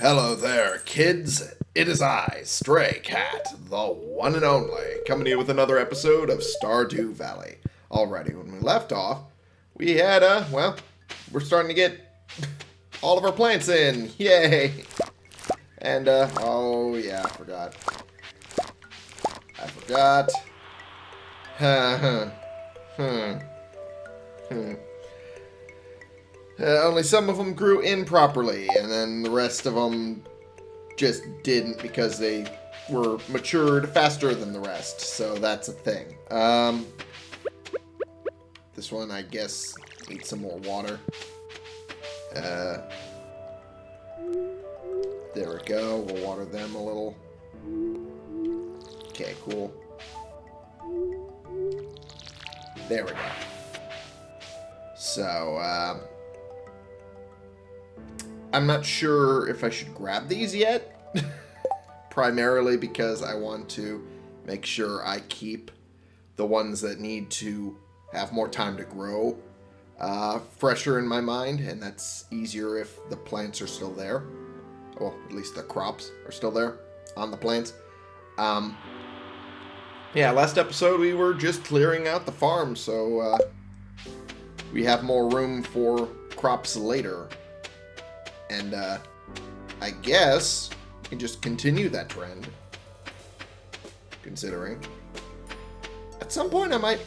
Hello there, kids. It is I, Stray Cat, the one and only, coming here with another episode of Stardew Valley. Alrighty, when we left off, we had, uh, well, we're starting to get all of our plants in. Yay! And, uh, oh, yeah, I forgot. I forgot. Huh. Hmm. Hmm. Uh, only some of them grew improperly, and then the rest of them just didn't because they were matured faster than the rest. So that's a thing. Um, this one, I guess, needs some more water. Uh, there we go. We'll water them a little. Okay, cool. There we go. So, um, I'm not sure if I should grab these yet. Primarily because I want to make sure I keep the ones that need to have more time to grow uh, fresher in my mind. And that's easier if the plants are still there. Well, at least the crops are still there on the plants. Um, yeah, last episode we were just clearing out the farm, so uh, we have more room for crops later. And uh, I guess we can just continue that trend. Considering. At some point I might,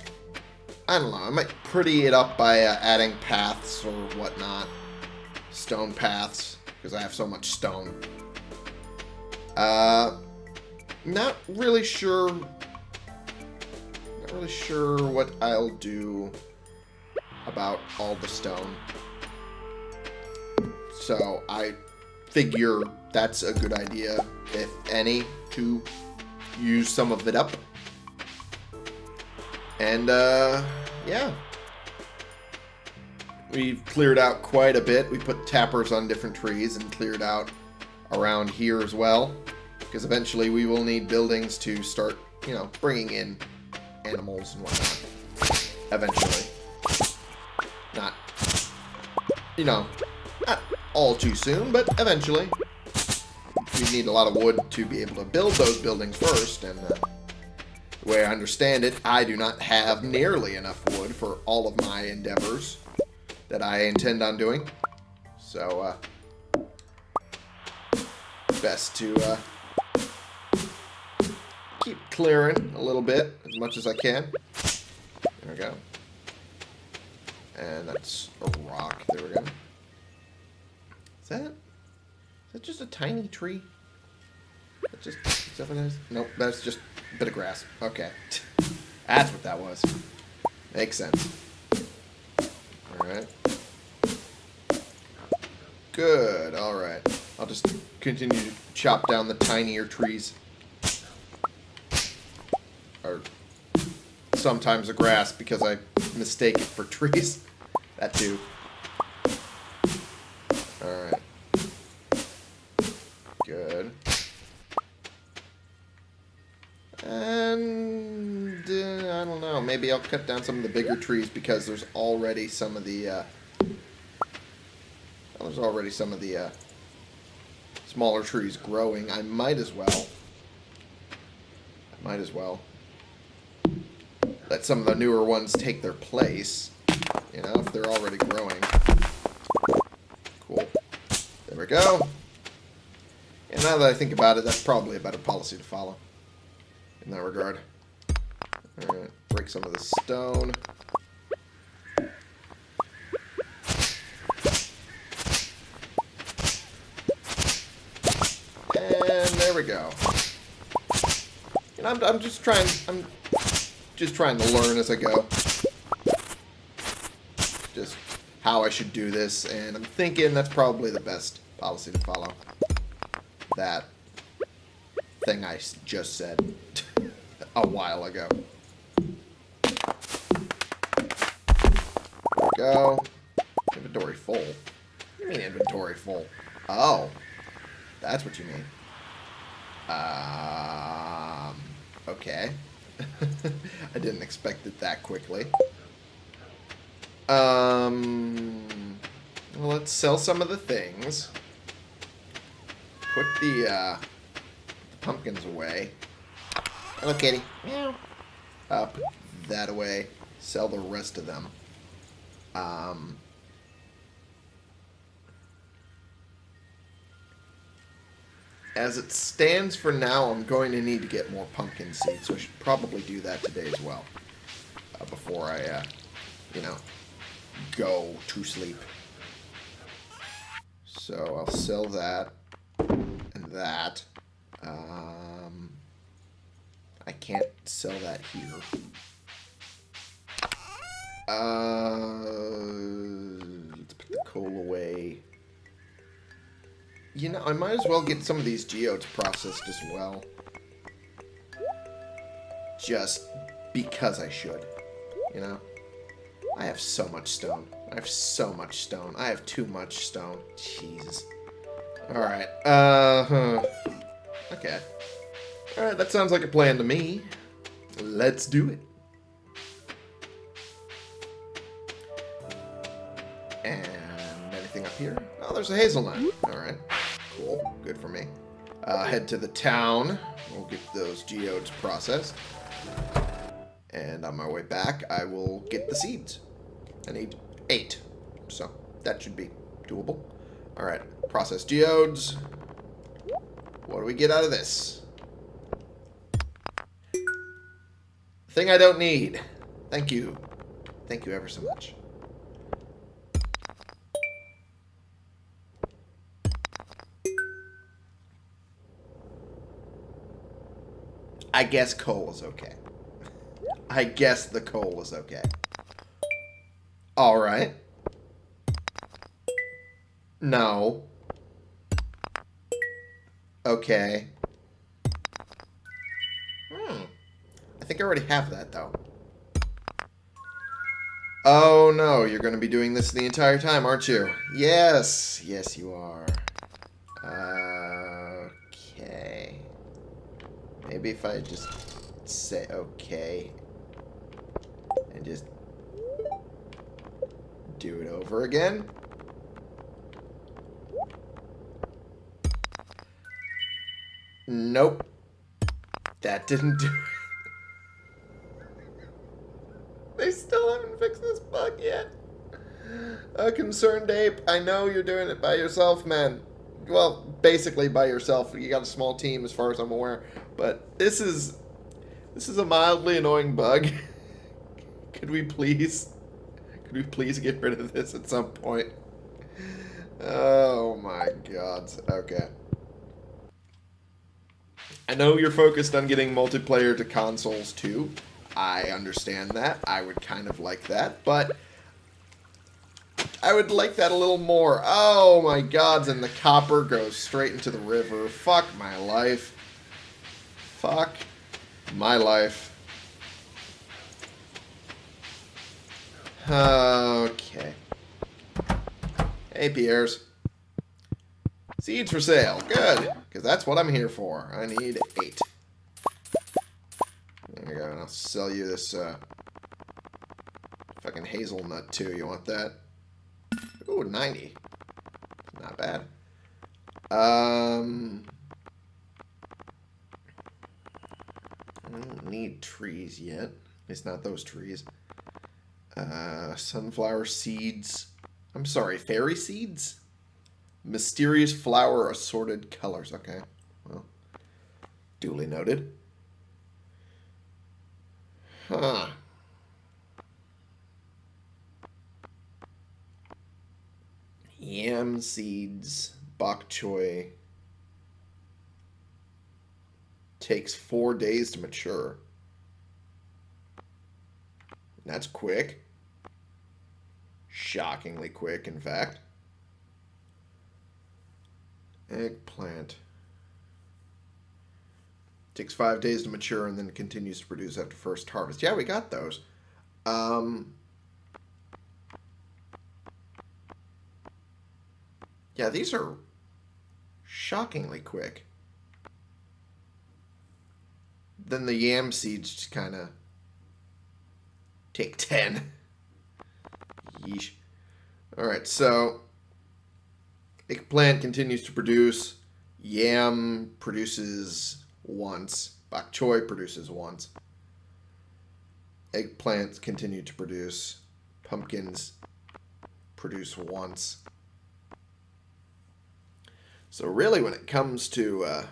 I don't know, I might pretty it up by uh, adding paths or whatnot. Stone paths, because I have so much stone. Uh, not really sure, not really sure what I'll do about all the stone. So I figure that's a good idea, if any, to use some of it up. And, uh, yeah. We've cleared out quite a bit. We put tappers on different trees and cleared out around here as well. Because eventually we will need buildings to start, you know, bringing in animals and whatnot. Eventually. Not, you know, all too soon, but eventually. We need a lot of wood to be able to build those buildings first, and uh, the way I understand it, I do not have nearly enough wood for all of my endeavors that I intend on doing. So, uh, best to uh, keep clearing a little bit, as much as I can. There we go. And that's a rock. There we go. Is that... Is that just a tiny tree? That just... Nope, that's just a bit of grass. Okay. That's what that was. Makes sense. Alright. Good, alright. I'll just continue to chop down the tinier trees. Or sometimes the grass because I mistake it for trees. That too. Alright. Cut down some of the bigger trees because there's already some of the. Uh, there's already some of the uh, smaller trees growing. I might as well. I might as well let some of the newer ones take their place. You know, if they're already growing. Cool. There we go. And now that I think about it, that's probably a better policy to follow in that regard. Alright, break some of the stone. And there we go. And I'm, I'm just trying, I'm just trying to learn as I go. Just how I should do this, and I'm thinking that's probably the best policy to follow. That thing I just said a while ago. Go. Inventory full. You mean inventory full? Oh. That's what you mean. Um, okay. I didn't expect it that quickly. Um, well, let's sell some of the things. put the, uh, pumpkins away. Hello, kitty. Meow. Uh, put that away. Sell the rest of them. Um, as it stands for now, I'm going to need to get more pumpkin seeds, so I should probably do that today as well. Uh, before I, uh, you know, go to sleep. So I'll sell that and that. Um, I can't sell that here. Uh, let's put the coal away. You know, I might as well get some of these geodes processed as well. Just because I should. You know? I have so much stone. I have so much stone. I have too much stone. Jesus. Alright. Uh, huh. Okay. Alright, that sounds like a plan to me. Let's do it. Here? Oh, there's a hazelnut. Alright. Cool. Good for me. Uh, head to the town. We'll get those geodes processed. And on my way back, I will get the seeds. I need eight. So that should be doable. Alright, process geodes. What do we get out of this? Thing I don't need. Thank you. Thank you ever so much. I guess coal is okay. I guess the coal is okay. Alright. No. Okay. Hmm. I think I already have that, though. Oh, no. You're going to be doing this the entire time, aren't you? Yes. Yes, you are. Maybe if I just say okay and just do it over again. Nope. That didn't do it. they still haven't fixed this bug yet. A ConcernedApe, I know you're doing it by yourself, man. Well, basically by yourself. You got a small team as far as I'm aware. But this is... This is a mildly annoying bug. Could we please... Could we please get rid of this at some point? Oh my god. Okay. I know you're focused on getting multiplayer to consoles too. I understand that. I would kind of like that, but I would like that a little more. Oh my gods, and the copper goes straight into the river. Fuck my life. Fuck my life. Okay. Hey, Pierre's. Seeds for sale. Good. Because that's what I'm here for. I need eight. There you go. And I'll sell you this uh, fucking hazelnut, too. You want that? Ooh, 90. Not bad. Um... I don't need trees yet. It's not those trees. Uh, sunflower seeds. I'm sorry, fairy seeds? Mysterious flower assorted colors. Okay. Well, duly noted. Huh. Yam seeds, bok choy. Takes four days to mature. That's quick. Shockingly quick, in fact. Eggplant. Takes five days to mature and then continues to produce after first harvest. Yeah, we got those. Um, yeah, these are shockingly quick. Then the yam seeds just kind of take 10. Yeesh. Alright, so eggplant continues to produce. Yam produces once. Bok choy produces once. Eggplants continue to produce. Pumpkins produce once. So really, when it comes to uh,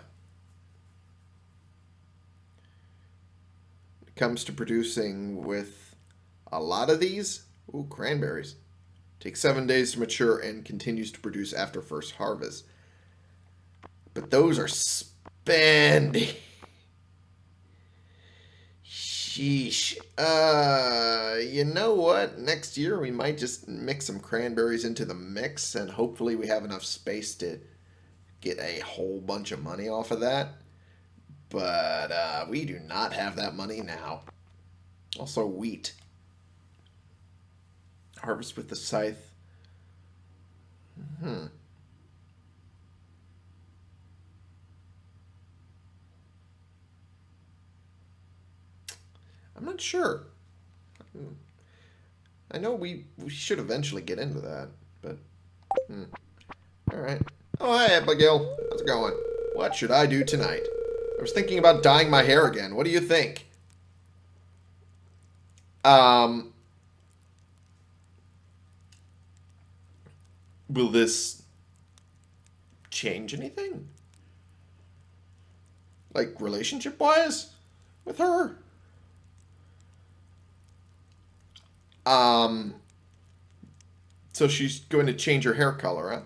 it comes to producing with a lot of these, ooh, cranberries, takes seven days to mature and continues to produce after first harvest. But those are spendy. Sheesh. Uh, you know what? Next year we might just mix some cranberries into the mix, and hopefully we have enough space to get a whole bunch of money off of that. But uh, we do not have that money now. Also, wheat. Harvest with the scythe. Hmm. I'm not sure. I know we, we should eventually get into that, but... Hmm. Alright. Oh, hi, Abigail. How's it going? What should I do tonight? I was thinking about dyeing my hair again. What do you think? Um... Will this change anything? Like, relationship-wise? With her? Um, so she's going to change her hair color, huh?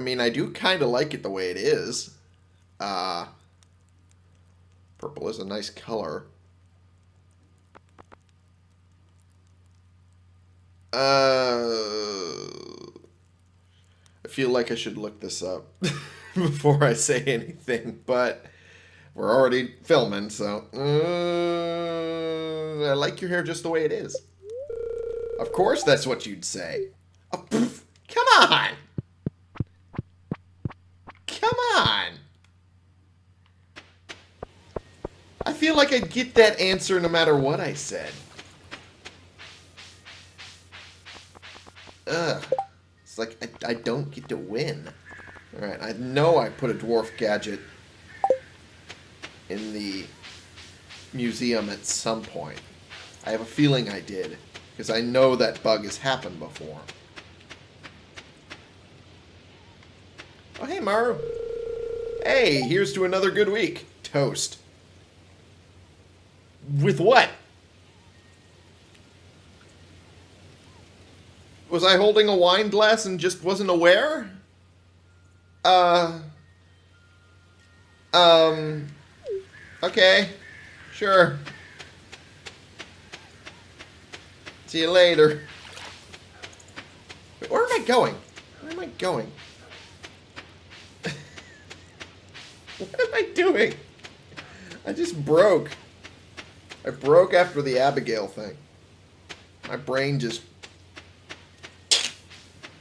I mean, I do kind of like it the way it is. Uh, purple is a nice color. Uh, I feel like I should look this up before I say anything, but we're already filming, so... Uh, I like your hair just the way it is. Of course that's what you'd say. Oh, poof, come on! Come on! I feel like I'd get that answer no matter what I said. Ugh. It's like I, I don't get to win. Alright, I know I put a dwarf gadget in the museum at some point. I have a feeling I did, because I know that bug has happened before. Oh, hey, Maru. Hey, here's to another good week. Toast. With what? Was I holding a wine glass and just wasn't aware? Uh... Um... Okay. Sure. See you later. Where am I going? Where am I going? what am I doing? I just broke. I broke after the Abigail thing. My brain just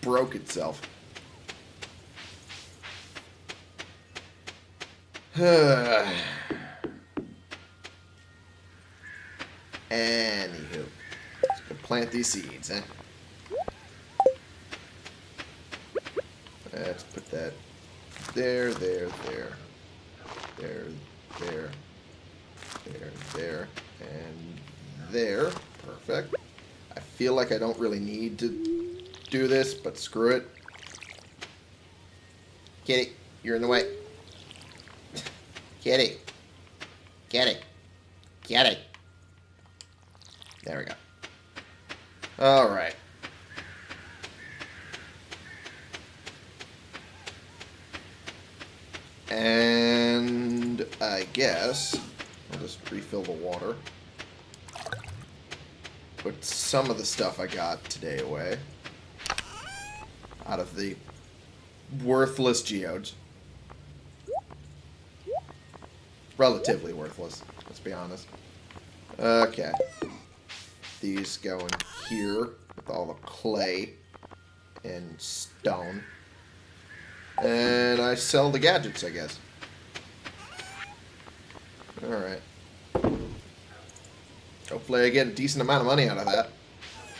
broke itself. Anywho. Let's go plant these seeds, eh? Let's put that there, there, there. There, there, there, there, and there. Perfect. I feel like I don't really need to do this, but screw it. Kitty, you're in the way. Kitty. Kitty. Kitty. There we go. Alright. And I guess just refill the water. Put some of the stuff I got today away. Out of the worthless geodes. Relatively worthless, let's be honest. Okay these go in here with all the clay and stone. And I sell the gadgets, I guess. Alright. Hopefully I get a decent amount of money out of that.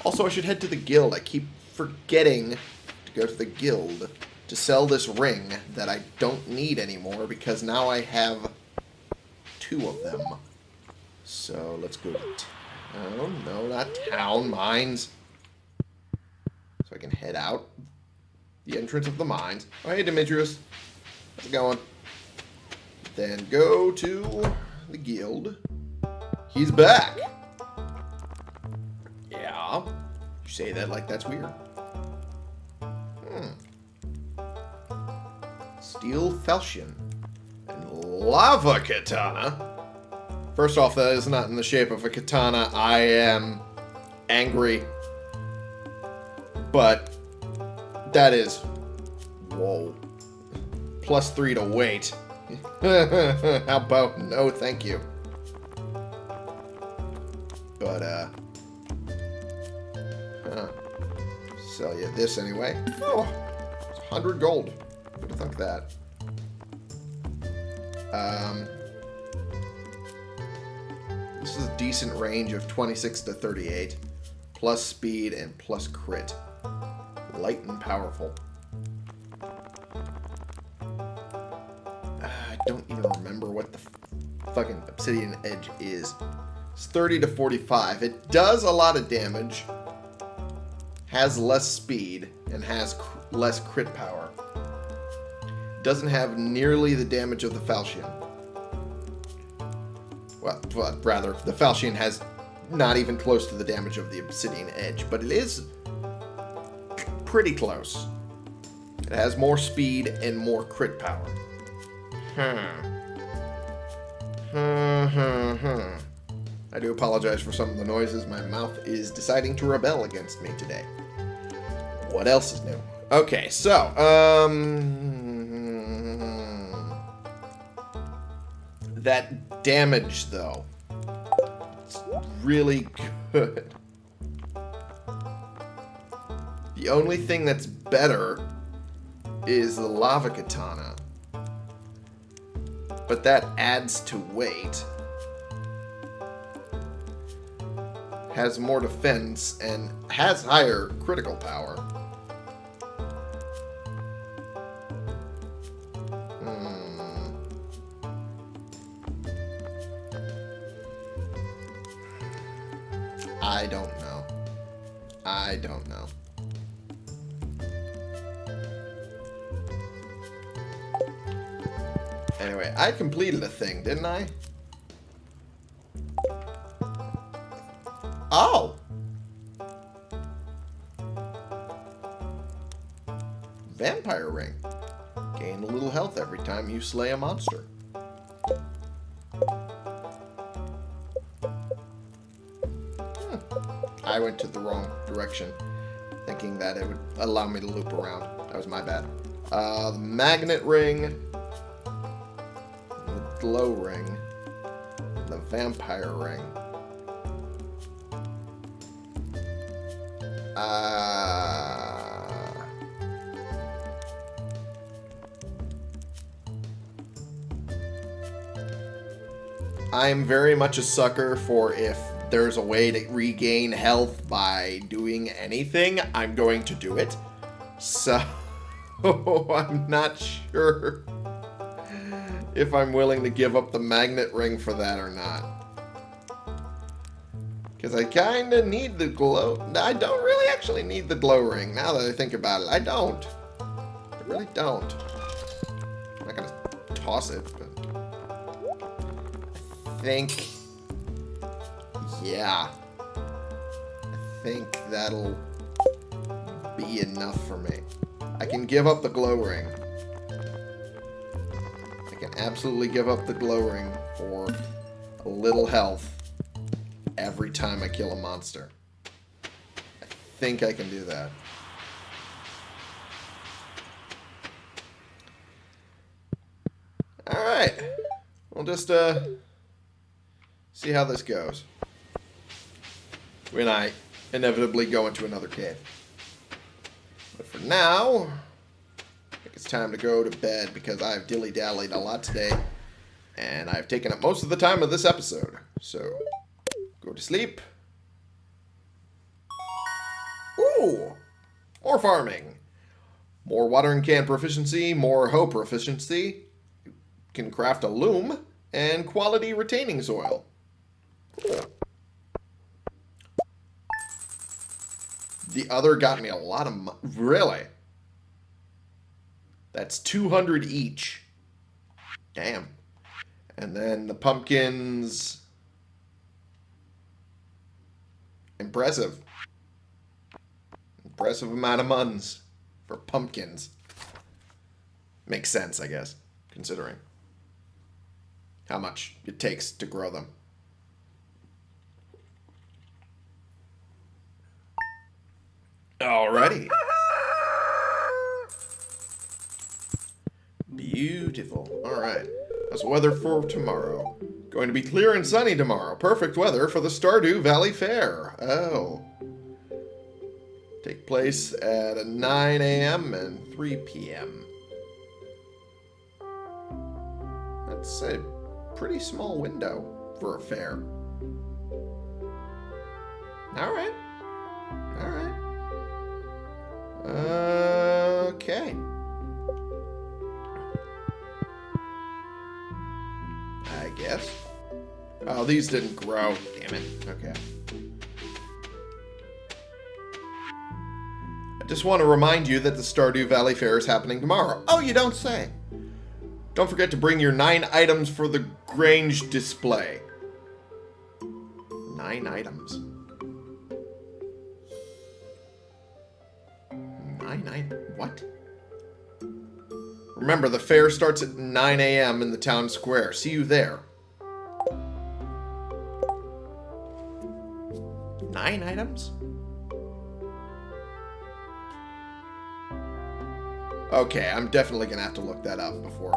Also, I should head to the guild. I keep forgetting to go to the guild. to sell this ring that I don't need anymore because now I have two of them. So let's go to town. No, not town. Mines. So I can head out the entrance of the mines. Oh, hey, Demetrius. How's it going? Then go to the guild. He's back. Say that like that's weird. Hmm. Steel falchion. And lava katana. First off, that is not in the shape of a katana. I am angry. But that is... Whoa. Plus three to weight. How about no thank you? This anyway. Oh, it's 100 gold. Who'd have thunk that? Um... This is a decent range of 26 to 38. Plus speed and plus crit. Light and powerful. I don't even remember what the fucking Obsidian Edge is. It's 30 to 45. It does a lot of damage, has less speed, and has cr less crit power. Doesn't have nearly the damage of the Falchion. Well, well, rather, the Falchion has not even close to the damage of the Obsidian Edge, but it is pretty close. It has more speed and more crit power. Hmm. Hmm, hmm, hmm. I do apologize for some of the noises. My mouth is deciding to rebel against me today. What else is new? Okay, so, um... That damage, though. It's really good. The only thing that's better is the lava katana. But that adds to weight. Has more defense and has higher critical power. Completed a thing, didn't I? Oh! Vampire ring. Gain a little health every time you slay a monster. Hmm. I went to the wrong direction, thinking that it would allow me to loop around. That was my bad. Uh, the magnet ring glow ring, the vampire ring. Uh, I'm very much a sucker for if there's a way to regain health by doing anything, I'm going to do it. So, I'm not sure if I'm willing to give up the magnet ring for that or not. Because I kind of need the glow. I don't really actually need the glow ring, now that I think about it. I don't. I really don't. I'm not going to toss it, but... I think... Yeah. I think that'll be enough for me. I can give up the glow ring absolutely give up the glow ring for a little health every time I kill a monster. I think I can do that. Alright. We'll just uh, see how this goes. When I inevitably go into another cave. But for now, it's time to go to bed because I've dilly-dallied a lot today. And I've taken up most of the time of this episode. So, go to sleep. Ooh! More farming. More watering can proficiency, more hoe proficiency. You can craft a loom and quality retaining soil. The other got me a lot of really. That's 200 each. Damn. And then the pumpkins impressive. Impressive amount of muns for pumpkins. Makes sense, I guess, considering how much it takes to grow them. Alrighty. Beautiful. Alright. The weather for tomorrow? Going to be clear and sunny tomorrow. Perfect weather for the Stardew Valley Fair. Oh. Take place at 9 a.m. and 3 p.m. That's a pretty small window for a fair. Alright. Oh, these didn't grow. Damn it. Okay. I just want to remind you that the Stardew Valley Fair is happening tomorrow. Oh, you don't say. Don't forget to bring your nine items for the Grange display. Nine items. Nine items? What? Remember, the fair starts at 9 a.m. in the town square. See you there. Nine items? Okay, I'm definitely gonna have to look that up before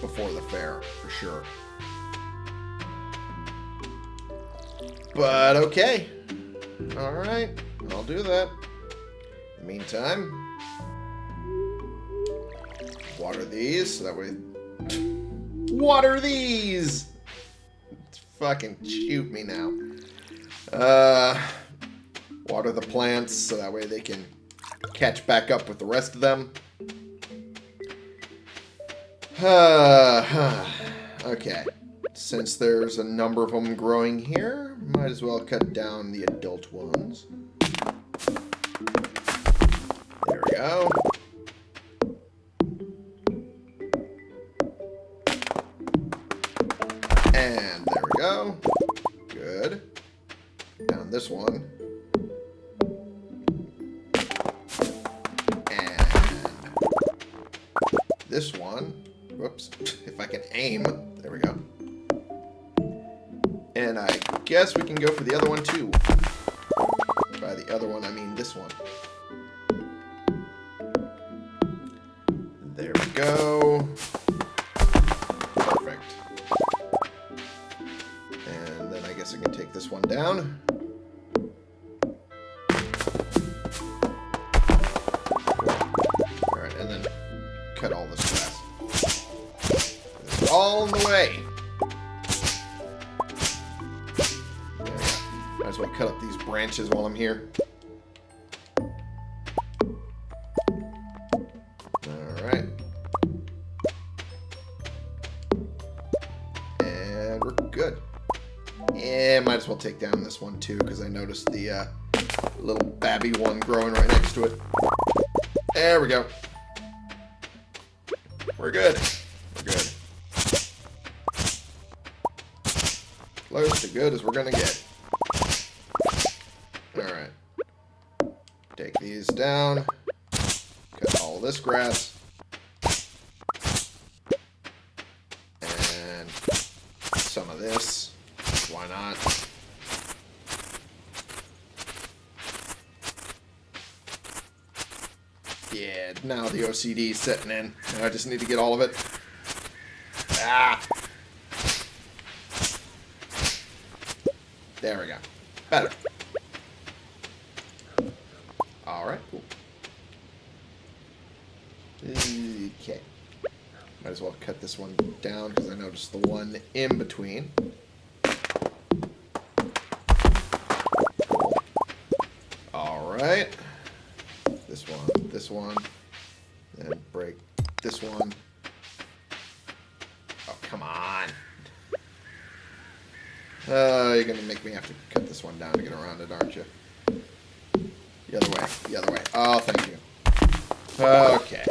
before the fair, for sure. But okay. Alright, I'll do that. In the meantime, water these so that way water these fucking shoot me now uh water the plants so that way they can catch back up with the rest of them. Okay. Since there's a number of them growing here might as well cut down the adult ones. There we go. And there we go. Down this one. And this one. Whoops. If I can aim. There we go. And I guess we can go for the other one too. By the other one, I mean this one. Here. Alright. And we're good. Yeah, might as well take down this one too, because I noticed the uh, little babby one growing right next to it. There we go. We're good. We're good. Close to good as we're gonna get. Alright. Take these down. Cut all this grass. And some of this. Why not? Yeah, now the OCD is setting in. I just need to get all of it. Ah! There we go. Better. Alright, cool. Okay. Might as well cut this one down because I noticed the one in between. Alright. This one, this one. and break this one. Oh, come on. Uh, you're gonna make me have to cut this one down to get around it, aren't you? The other way. The other way. Oh, thank you. Okay.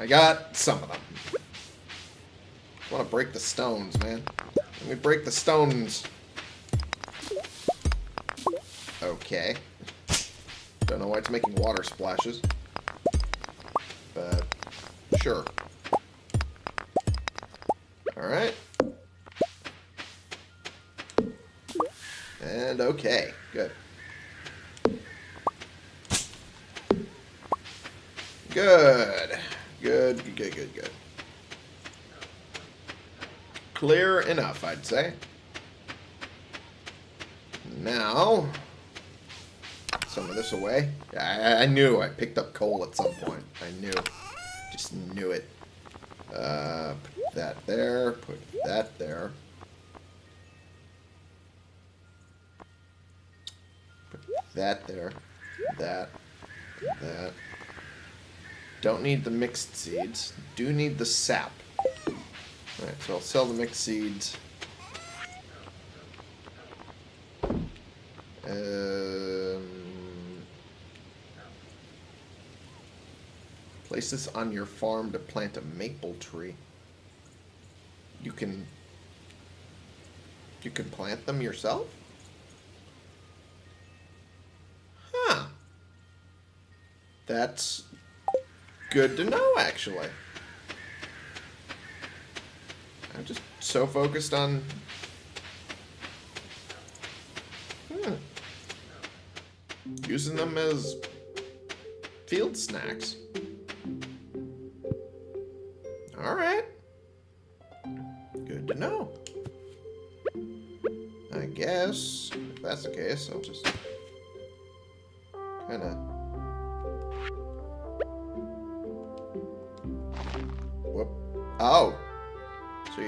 I got some of them. I want to break the stones, man. Let me break the stones. Okay. Don't know why it's making water splashes. But, sure. Alright. And okay. Good. Good. Good, good, good, good, good. Clear enough, I'd say. Now, some of this away. I, I knew I picked up coal at some point. I knew. Just knew it. Uh, put that there. Put that there. Put that there. That. That. Don't need the mixed seeds. Do need the sap. Alright, so I'll sell the mixed seeds. Um, place this on your farm to plant a maple tree. You can... You can plant them yourself? Huh. That's good to know, actually. I'm just so focused on... Hmm, using them as field snacks. Alright. Good to know. I guess, if that's the case, I'll just kind of... Whoop. Oh!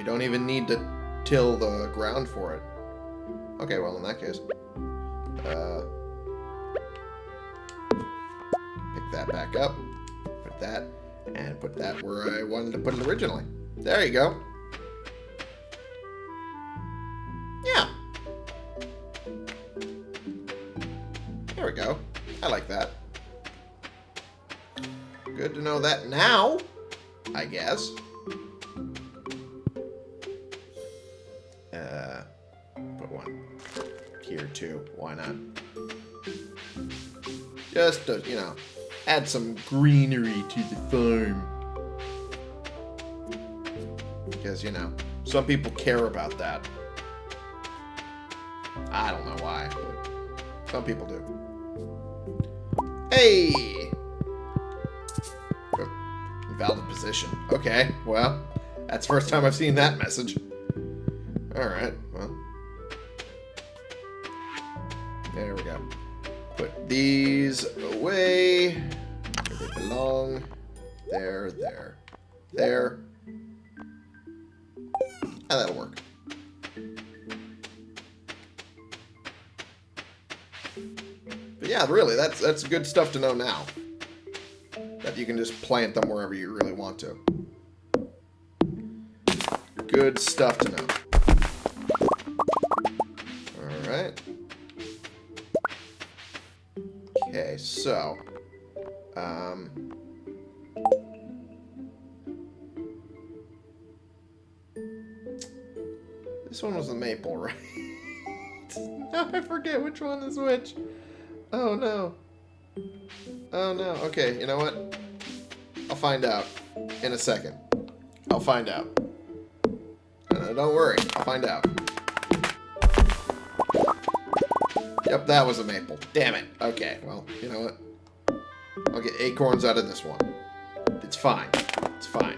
Don't even need to till the ground for it. Okay, well, in that case... Uh, pick that back up. Put that. And put that where I wanted to put it originally. There you go. Some greenery to the farm. Because, you know, some people care about that. I don't know why, but some people do. Hey! Invalid position. Okay, well, that's the first time I've seen that message. Alright, well. There we go. Put these away. They belong. There, there, there. And that'll work. But yeah, really, that's that's good stuff to know now. That you can just plant them wherever you really want to. Good stuff to know. Alright. Okay, so... Um... This one was the maple, right? now I forget which one is which. Oh, no. Oh, no. Okay, you know what? I'll find out in a second. I'll find out. Uh, don't worry. I'll find out. Yep, that was a maple. Damn it. Okay, well, you know what? I'll get acorns out of this one. It's fine. It's fine.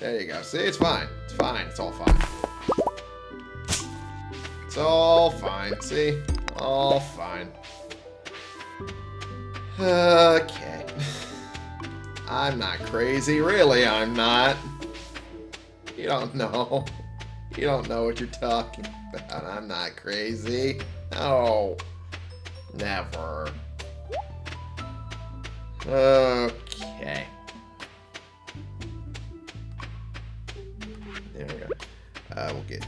There you go. See, it's fine. It's fine. It's all fine. It's all fine. See? All fine. Okay. I'm not crazy. Really, I'm not. You don't know. You don't know what you're talking about. I'm not crazy. No. Never. Okay. There we go. Uh, we'll get...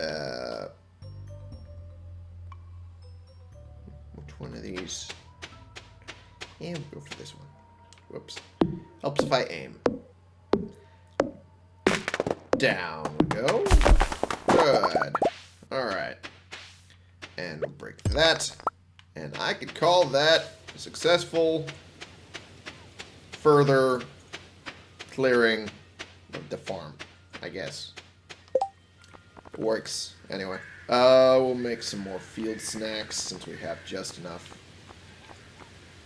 Uh... Which one of these? Yeah, we'll go for this one. Whoops. Helps if I aim. Down And break that. And I could call that successful further clearing of the farm, I guess. Works. Anyway. Uh, we'll make some more field snacks since we have just enough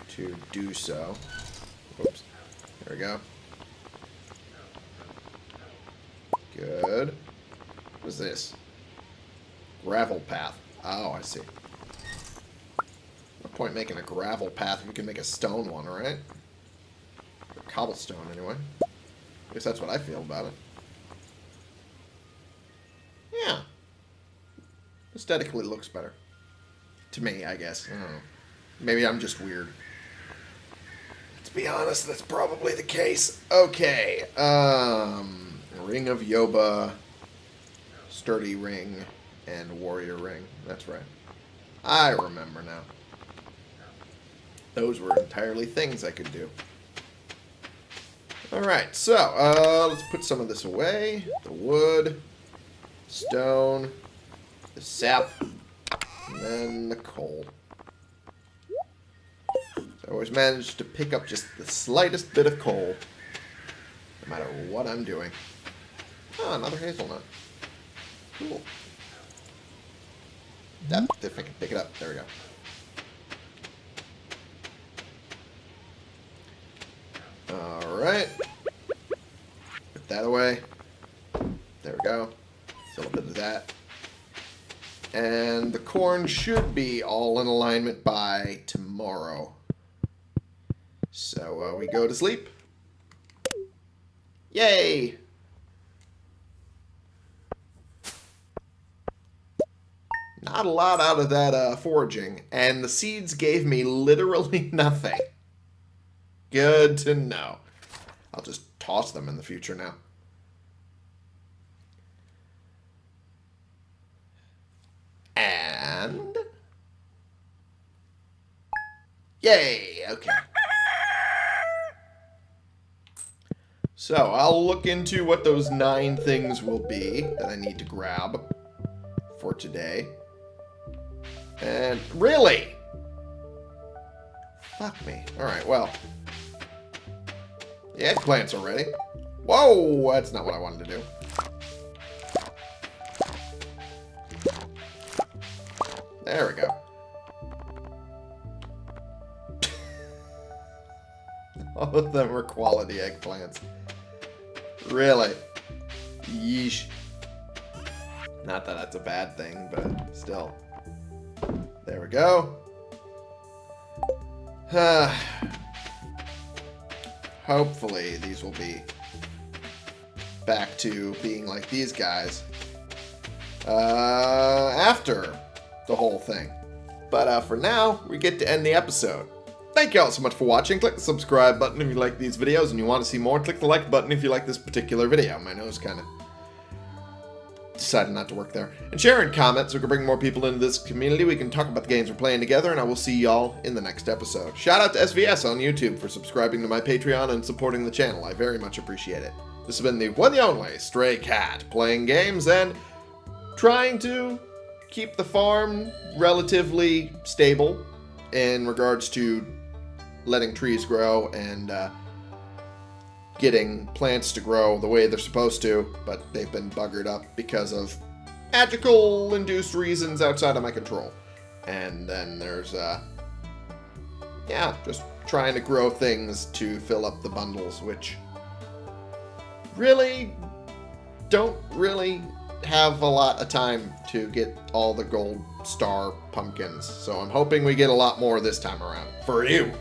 to do so. Oops. There we go. Good. What is this? Gravel path. Oh, I see. No point making a gravel path if we can make a stone one, right? Or cobblestone, anyway. I guess that's what I feel about it. Yeah. Aesthetically looks better. To me, I guess. I don't know. Maybe I'm just weird. To be honest, that's probably the case. Okay. Um... Ring of Yoba, Sturdy Ring, and Warrior Ring. That's right. I remember now. Those were entirely things I could do. Alright, so, uh, let's put some of this away. The wood, stone, the sap, and then the coal. So I always manage to pick up just the slightest bit of coal, no matter what I'm doing. Oh, another hazelnut. Cool. That, if I can pick it up. There we go. Alright. Put that away. There we go. A little bit of that. And the corn should be all in alignment by tomorrow. So uh, we go to sleep. Yay! Not a lot out of that uh, foraging, and the seeds gave me literally nothing. Good to know. I'll just toss them in the future now. And... Yay! Okay. So, I'll look into what those nine things will be that I need to grab for today. And really? Fuck me. Alright, well. The eggplants are ready. Whoa, that's not what I wanted to do. There we go. All of them are quality eggplants. Really? Yeesh. Not that that's a bad thing, but still. We go. Hopefully these will be back to being like these guys uh, after the whole thing. But uh, for now, we get to end the episode. Thank you all so much for watching. Click the subscribe button if you like these videos and you want to see more. Click the like button if you like this particular video. My nose kind of decided not to work there. And share and comment so we can bring more people into this community. We can talk about the games we're playing together, and I will see y'all in the next episode. Shout out to SVS on YouTube for subscribing to my Patreon and supporting the channel. I very much appreciate it. This has been the one and only Stray Cat, playing games and trying to keep the farm relatively stable in regards to letting trees grow and uh, getting plants to grow the way they're supposed to, but they've been buggered up because of magical induced reasons outside of my control. And then there's, uh, yeah, just trying to grow things to fill up the bundles, which really don't really have a lot of time to get all the gold star pumpkins. So I'm hoping we get a lot more this time around. For you.